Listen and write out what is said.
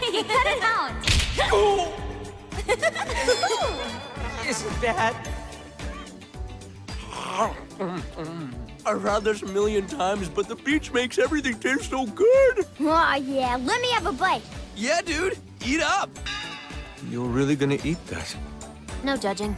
Cut it out. Isn't that? I've had this a million times, but the beach makes everything taste so good. Aw, uh, yeah. Let me have a bite. Yeah, dude. Eat up. You're really gonna eat that? No judging.